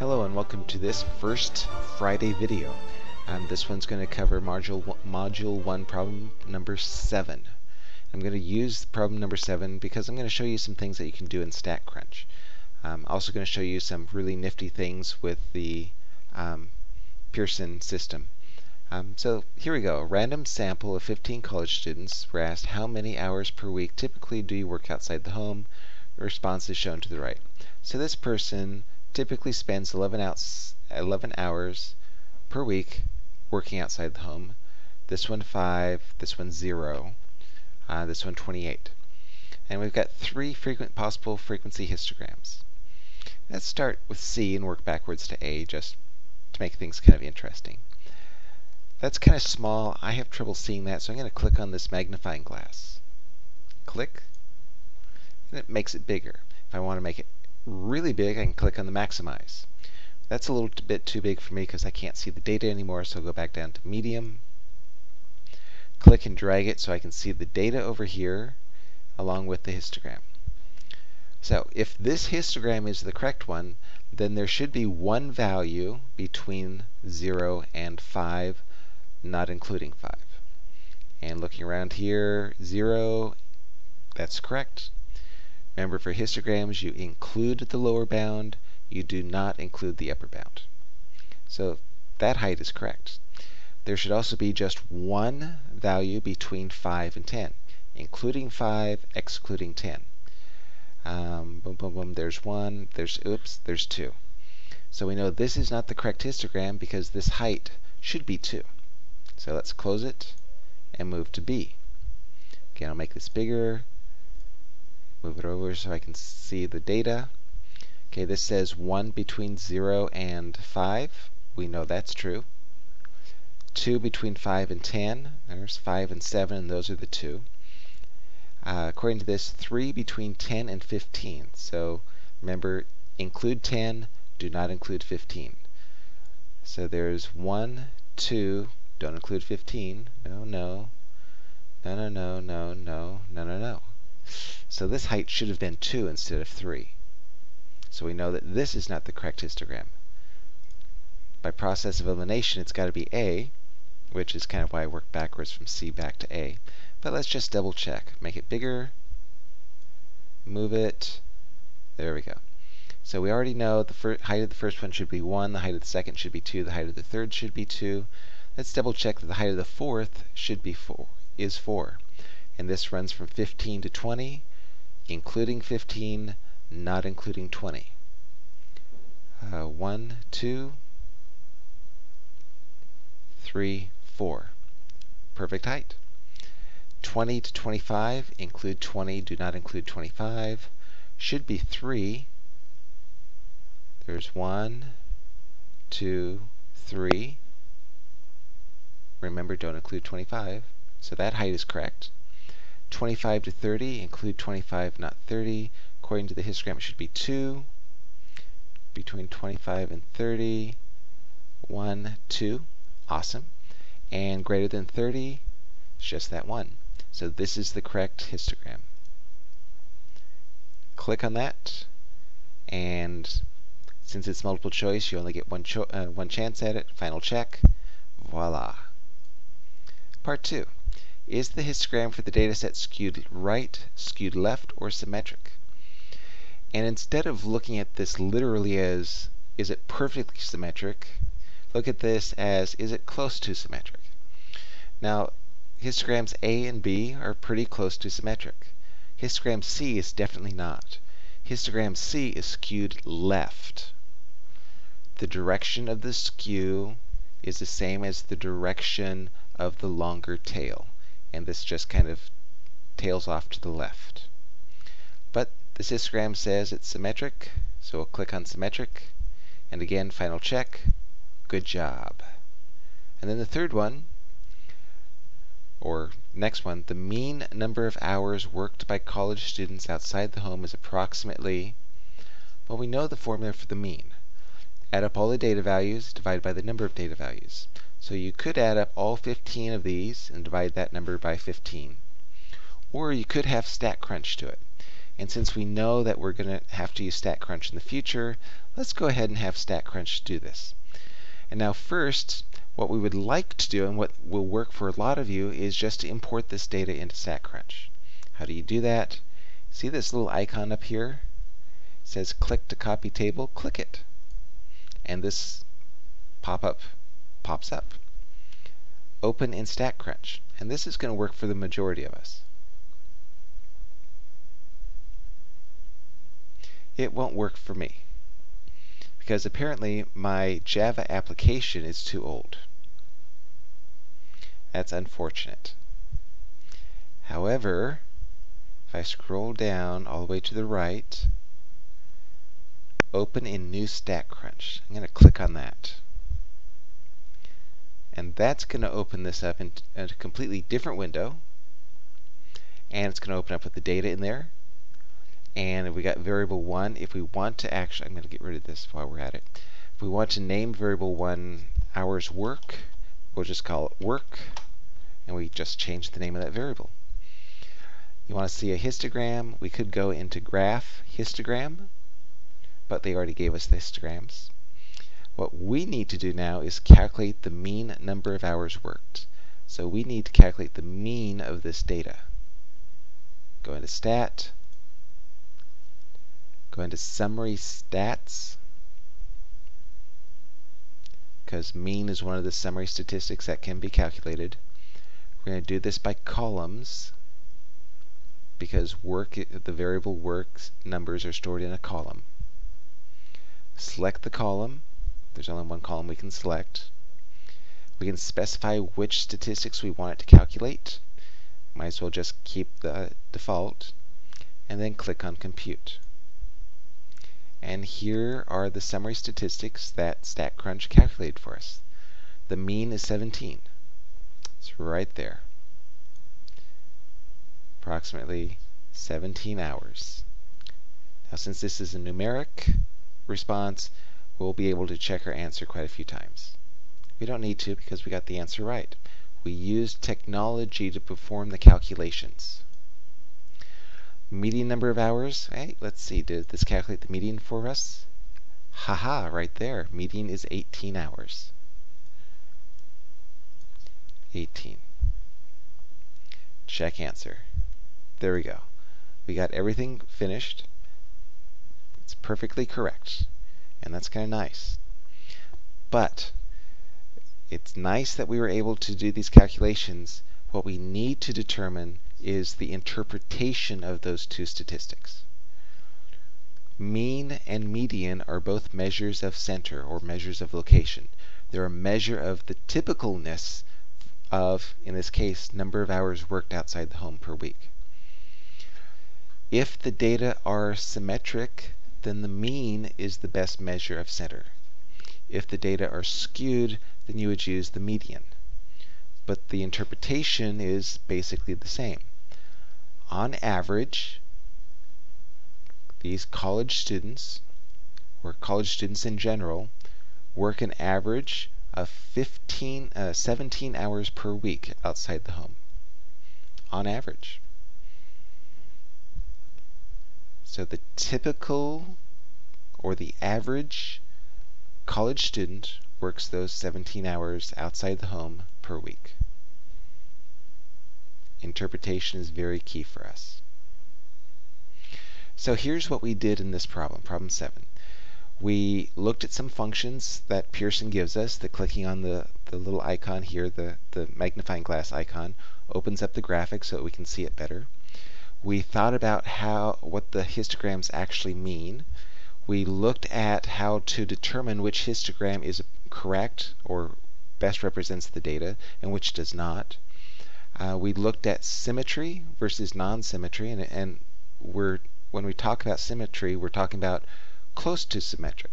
Hello and welcome to this first Friday video. Um, this one's going to cover module, module 1 problem number 7. I'm going to use problem number 7 because I'm going to show you some things that you can do in StatCrunch. I'm um, also going to show you some really nifty things with the um, Pearson system. Um, so here we go. A random sample of 15 college students were asked how many hours per week typically do you work outside the home? The response is shown to the right. So this person typically spends 11, outs, 11 hours per week working outside the home. This one 5, this one 0, uh, this one 28. And we've got three frequent possible frequency histograms. Let's start with C and work backwards to A just to make things kind of interesting. That's kind of small. I have trouble seeing that, so I'm going to click on this magnifying glass. Click, and it makes it bigger. If I want to make it really big, I can click on the maximize. That's a little bit too big for me because I can't see the data anymore, so I'll go back down to medium. Click and drag it so I can see the data over here along with the histogram. So if this histogram is the correct one, then there should be one value between 0 and 5, not including 5. And looking around here, 0, that's correct. Remember, for histograms, you include the lower bound. You do not include the upper bound. So that height is correct. There should also be just one value between 5 and 10, including 5, excluding 10. Um, boom, boom, boom, there's 1, there's, oops, there's 2. So we know this is not the correct histogram because this height should be 2. So let's close it and move to B. Again, I'll make this bigger, Move it over so I can see the data. Okay, this says 1 between 0 and 5. We know that's true. 2 between 5 and 10. There's 5 and 7, and those are the 2. Uh, according to this, 3 between 10 and 15. So remember, include 10, do not include 15. So there's 1, 2, don't include 15. No, no. No, no, no, no, no, no, no, no. So this height should have been 2 instead of 3. So we know that this is not the correct histogram. By process of elimination, it's got to be A, which is kind of why I worked backwards from C back to A. But let's just double check. Make it bigger, move it. There we go. So we already know the height of the first one should be 1, the height of the second should be 2, the height of the third should be 2. Let's double check that the height of the fourth should be 4, is 4. And this runs from 15 to 20, including 15, not including 20. Uh, 1, 2, 3, 4. Perfect height. 20 to 25, include 20, do not include 25. Should be 3. There's 1, 2, 3. Remember, don't include 25. So that height is correct. 25 to 30, include 25, not 30. According to the histogram, it should be 2. Between 25 and 30, 1, 2. Awesome. And greater than 30, it's just that 1. So this is the correct histogram. Click on that, and since it's multiple choice, you only get one, cho uh, one chance at it. Final check. Voila. Part 2. Is the histogram for the dataset skewed right, skewed left, or symmetric? And instead of looking at this literally as, is it perfectly symmetric, look at this as, is it close to symmetric? Now, histograms A and B are pretty close to symmetric. Histogram C is definitely not. Histogram C is skewed left. The direction of the skew is the same as the direction of the longer tail and this just kind of tails off to the left. But this histogram says it's symmetric, so we'll click on symmetric, and again, final check, good job. And then the third one, or next one, the mean number of hours worked by college students outside the home is approximately, well, we know the formula for the mean. Add up all the data values, divide by the number of data values. So you could add up all 15 of these and divide that number by 15. Or you could have StatCrunch to it. And since we know that we're going to have to use StatCrunch in the future, let's go ahead and have StatCrunch do this. And now first, what we would like to do and what will work for a lot of you is just to import this data into StatCrunch. How do you do that? See this little icon up here? It says click to copy table. Click it. And this pop-up pops up. Open in StatCrunch. And this is going to work for the majority of us. It won't work for me because apparently my Java application is too old. That's unfortunate. However, if I scroll down all the way to the right, open in new StatCrunch. I'm going to click on that. And that's going to open this up in a completely different window. And it's going to open up with the data in there. And we got variable 1. If we want to actually, I'm going to get rid of this while we're at it. If we want to name variable 1 hours work, we'll just call it work. And we just change the name of that variable. You want to see a histogram, we could go into graph histogram, but they already gave us the histograms. What we need to do now is calculate the mean number of hours worked. So we need to calculate the mean of this data. Go into stat, go into summary stats, because mean is one of the summary statistics that can be calculated. We're going to do this by columns because work the variable work numbers are stored in a column. Select the column. There's only one column we can select. We can specify which statistics we want it to calculate. Might as well just keep the default. And then click on Compute. And here are the summary statistics that StatCrunch calculated for us. The mean is 17. It's right there approximately 17 hours. Now since this is a numeric response, we'll be able to check our answer quite a few times. We don't need to because we got the answer right. We used technology to perform the calculations. Median number of hours, hey, let's see, did this calculate the median for us? Haha, right there. Median is 18 hours. 18. Check answer. There we go. We got everything finished. It's perfectly correct. And that's kind of nice. But it's nice that we were able to do these calculations. What we need to determine is the interpretation of those two statistics. Mean and median are both measures of center or measures of location. They're a measure of the typicalness of, in this case, number of hours worked outside the home per week. If the data are symmetric, then the mean is the best measure of center. If the data are skewed, then you would use the median. But the interpretation is basically the same. On average, these college students, or college students in general, work an average of 15, uh, 17 hours per week outside the home. On average. So the typical or the average college student works those 17 hours outside the home per week. Interpretation is very key for us. So here's what we did in this problem, problem 7. We looked at some functions that Pearson gives us. The clicking on the, the little icon here, the, the magnifying glass icon, opens up the graphic so that we can see it better. We thought about how what the histograms actually mean. We looked at how to determine which histogram is correct or best represents the data and which does not. Uh, we looked at symmetry versus non-symmetry, and, and we're when we talk about symmetry, we're talking about close to symmetric.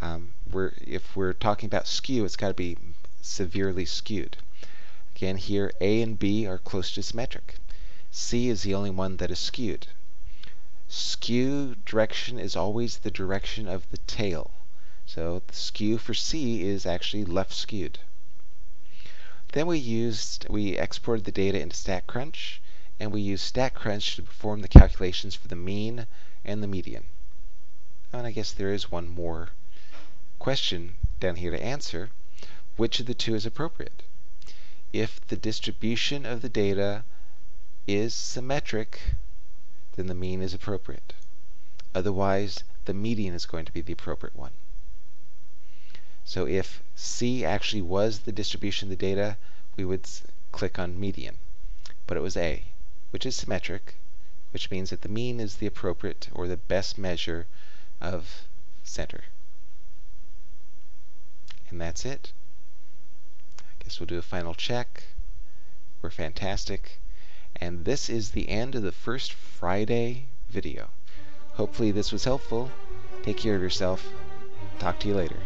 Um, we're, if we're talking about skew, it's got to be severely skewed. Again, here A and B are close to symmetric. C is the only one that is skewed. Skew direction is always the direction of the tail. So the skew for C is actually left skewed. Then we used, we exported the data into StatCrunch, and we use StatCrunch to perform the calculations for the mean and the median. And I guess there is one more question down here to answer. Which of the two is appropriate? If the distribution of the data is symmetric, then the mean is appropriate. Otherwise, the median is going to be the appropriate one. So if C actually was the distribution of the data, we would click on median. But it was A, which is symmetric, which means that the mean is the appropriate or the best measure of center. And that's it. I guess we'll do a final check. We're fantastic. And this is the end of the first Friday video. Hopefully this was helpful. Take care of yourself. Talk to you later.